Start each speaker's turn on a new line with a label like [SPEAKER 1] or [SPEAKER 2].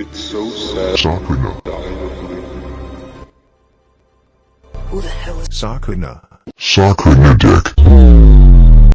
[SPEAKER 1] It's so sad.
[SPEAKER 2] Sakuna.
[SPEAKER 3] Who the hell is
[SPEAKER 4] Sakuna.
[SPEAKER 2] Sakuna dick.